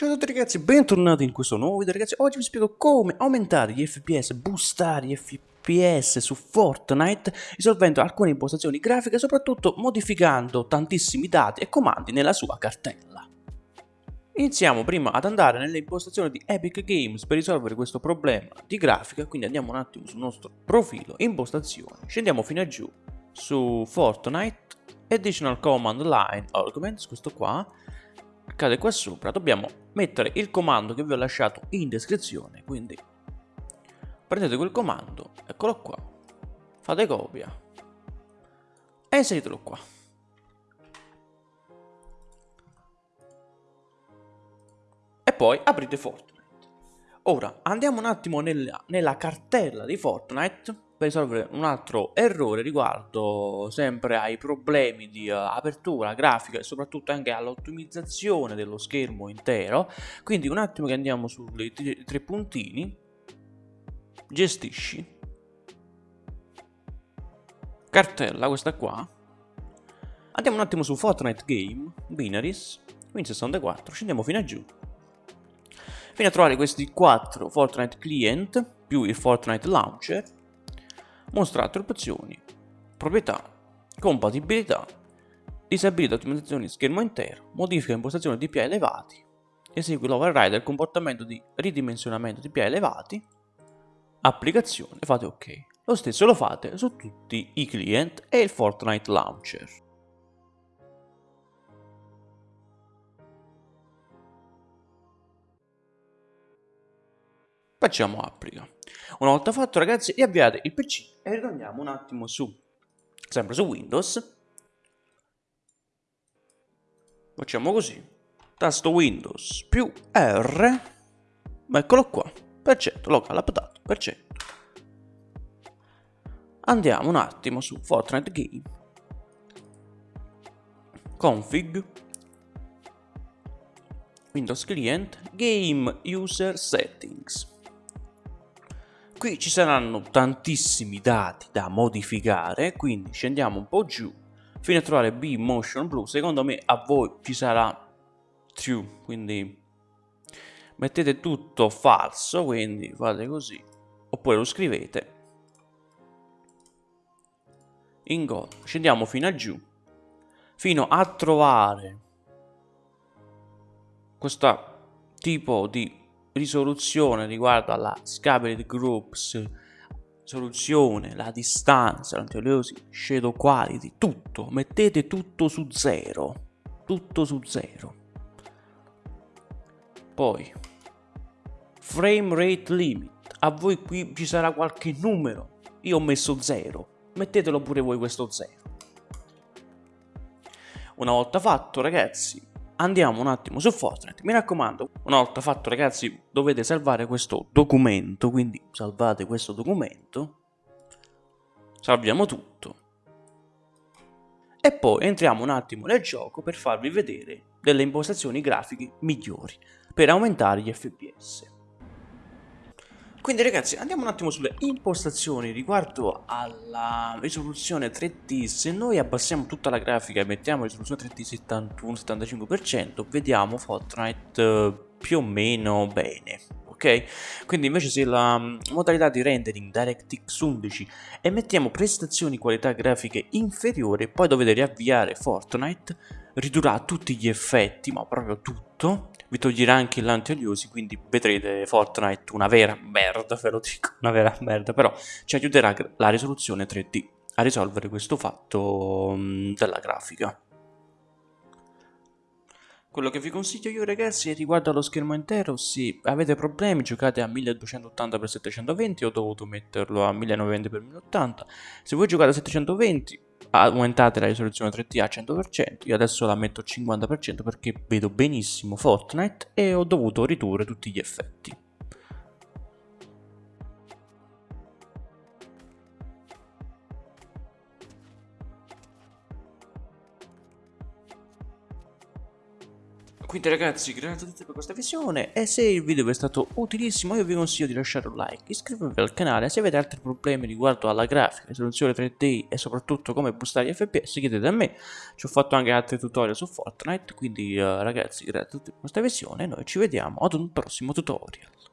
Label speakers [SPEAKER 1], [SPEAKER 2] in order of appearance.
[SPEAKER 1] Ciao a tutti ragazzi, bentornati in questo nuovo video ragazzi. Oggi vi spiego come aumentare gli FPS, boostare gli FPS su Fortnite Risolvendo alcune impostazioni grafiche soprattutto modificando tantissimi dati e comandi nella sua cartella. Iniziamo prima ad andare nelle impostazioni di Epic Games per risolvere questo problema di grafica Quindi andiamo un attimo sul nostro profilo, impostazioni Scendiamo fino a giù su Fortnite Additional Command Line Arguments, questo qua cade qua sopra dobbiamo mettere il comando che vi ho lasciato in descrizione quindi prendete quel comando eccolo qua fate copia e inseritelo qua. E poi aprite Fortnite. Ora andiamo un attimo nella, nella cartella di Fortnite per risolvere un altro errore riguardo sempre ai problemi di uh, apertura grafica e soprattutto anche all'ottimizzazione dello schermo intero. Quindi un attimo che andiamo sui tre puntini. Gestisci. Cartella questa qua. Andiamo un attimo su Fortnite Game Binaries Win64 scendiamo fino a giù. Fino a trovare questi quattro Fortnite Client più il Fortnite Launcher mostra altre opzioni, proprietà, compatibilità, disabilita ottimizzazione di schermo intero, modifica impostazioni DPI elevati, esegui l'override del comportamento di ridimensionamento DPI elevati, applicazione, fate ok. Lo stesso lo fate su tutti i client e il Fortnite Launcher. Facciamo applica. Una volta fatto ragazzi riavviate il PC e ritorniamo un attimo su, sempre su Windows. Facciamo così, tasto Windows più R, eccolo qua, perfetto, local update, perfetto. Andiamo un attimo su Fortnite Game, config, Windows Client, Game User Settings. Qui ci saranno tantissimi dati da modificare, quindi scendiamo un po' giù fino a trovare B Motion Blue. Secondo me a voi ci sarà true, quindi mettete tutto falso, quindi fate così, oppure lo scrivete. In go, scendiamo fino a giù, fino a trovare questo tipo di risoluzione riguardo alla scalability groups, soluzione, la distanza, l'antioliosi, shadow quality, tutto, mettete tutto su zero, tutto su zero. Poi, frame rate limit, a voi qui ci sarà qualche numero, io ho messo zero, mettetelo pure voi questo zero. Una volta fatto ragazzi, andiamo un attimo su Fortnite. Mi raccomando, una volta fatto ragazzi, dovete salvare questo documento, quindi salvate questo documento. Salviamo tutto. E poi entriamo un attimo nel gioco per farvi vedere delle impostazioni grafiche migliori per aumentare gli FPS. Quindi ragazzi andiamo un attimo sulle impostazioni riguardo alla risoluzione 3D Se noi abbassiamo tutta la grafica e mettiamo risoluzione 3D 71-75% Vediamo Fortnite eh, più o meno bene ok? Quindi invece se la mm, modalità di rendering DirectX 11 e mettiamo prestazioni qualità grafiche inferiore poi dovete riavviare Fortnite ridurrà tutti gli effetti ma proprio tutto vi toglierà anche l'anti-oliosi, quindi vedrete Fortnite una vera merda, ve lo dico, una vera merda, però ci aiuterà la risoluzione 3D a risolvere questo fatto mm, della grafica. Quello che vi consiglio io ragazzi è riguardo allo schermo intero, se avete problemi giocate a 1280x720, ho dovuto metterlo a 1920x1080, se voi giocate a 720 aumentate la risoluzione 3D a 100%, io adesso la metto a 50% perché vedo benissimo Fortnite e ho dovuto ridurre tutti gli effetti. Quindi ragazzi, grazie a tutti per questa visione. E se il video vi è stato utilissimo io vi consiglio di lasciare un like, iscrivervi al canale, se avete altri problemi riguardo alla grafica, risoluzione 3D e soprattutto come boostare gli FPS chiedete a me, ci ho fatto anche altri tutorial su Fortnite, quindi uh, ragazzi grazie a tutti per questa visione. E noi ci vediamo ad un prossimo tutorial.